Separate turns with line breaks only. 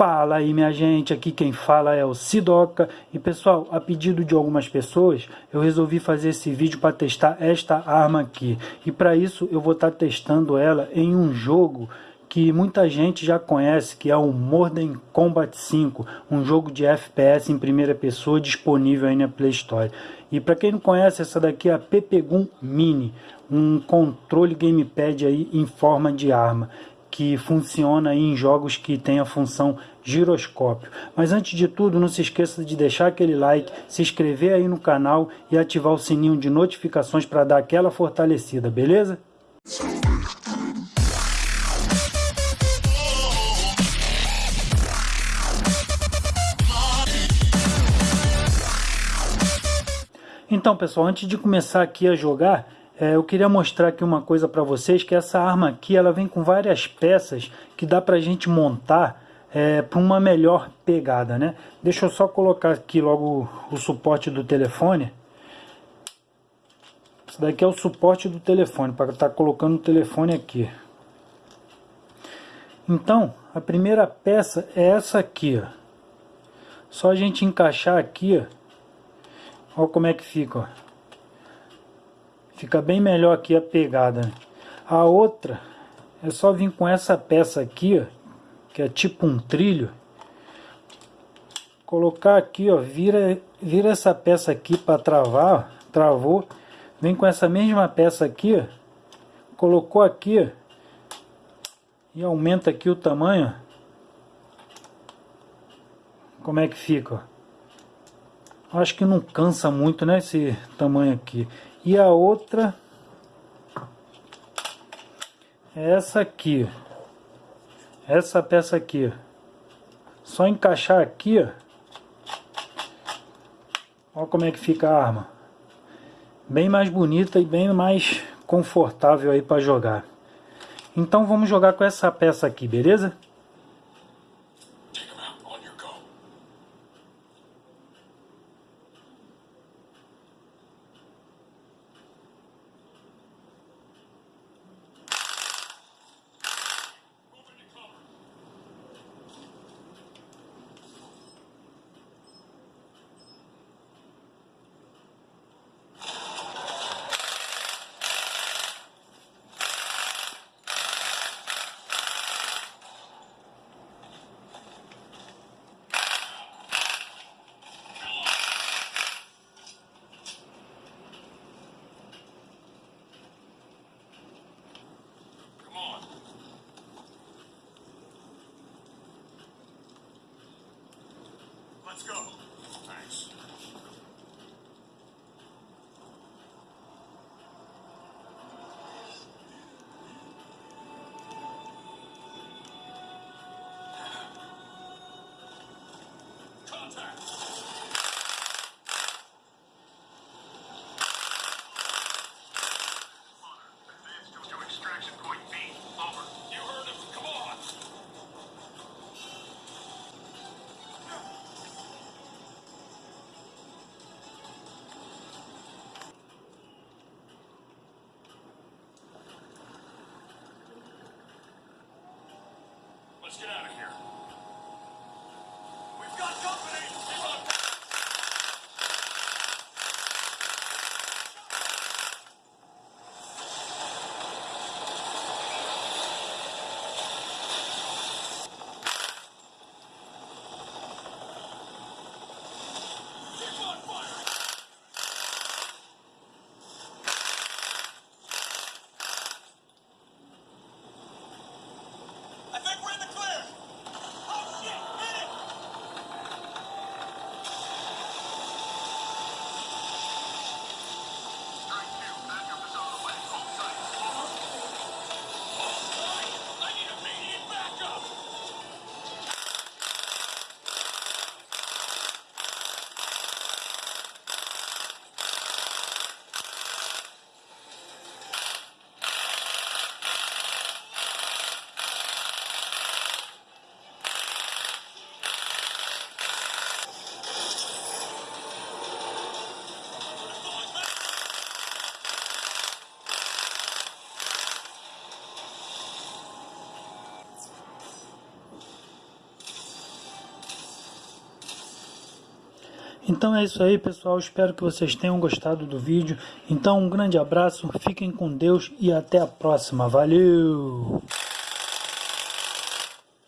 Fala aí minha gente, aqui quem fala é o Sidoca. E pessoal, a pedido de algumas pessoas, eu resolvi fazer esse vídeo para testar esta arma aqui. E para isso eu vou estar tá testando ela em um jogo que muita gente já conhece, que é o Modern Combat 5, um jogo de FPS em primeira pessoa disponível aí na Play Store. E para quem não conhece, essa daqui é a Pepegun Mini, um controle gamepad aí em forma de arma que funciona em jogos que tem a função giroscópio. Mas antes de tudo, não se esqueça de deixar aquele like, se inscrever aí no canal e ativar o sininho de notificações para dar aquela fortalecida, beleza? Então pessoal, antes de começar aqui a jogar, é, eu queria mostrar aqui uma coisa para vocês, que essa arma aqui ela vem com várias peças que dá para a gente montar é, para uma melhor pegada, né? Deixa eu só colocar aqui logo o suporte do telefone. Isso daqui é o suporte do telefone, para estar tá colocando o telefone aqui. Então, a primeira peça é essa aqui, ó. Só a gente encaixar aqui, ó. Olha como é que fica, ó. Fica bem melhor aqui a pegada. A outra é só vir com essa peça aqui, ó, que é tipo um trilho. Colocar aqui, ó, vira, vira essa peça aqui para travar, ó, travou. Vem com essa mesma peça aqui, ó, colocou aqui, ó, e aumenta aqui o tamanho. Como é que fica? Acho que não cansa muito, né, esse tamanho aqui. E a outra é essa aqui. Essa peça aqui. Só encaixar aqui, ó. Olha como é que fica a arma. Bem mais bonita e bem mais confortável aí para jogar. Então vamos jogar com essa peça aqui, beleza? Let's go. Thanks. Contact. Então é isso aí, pessoal. Espero que vocês tenham gostado do vídeo. Então, um grande abraço, fiquem com Deus e até a próxima. Valeu!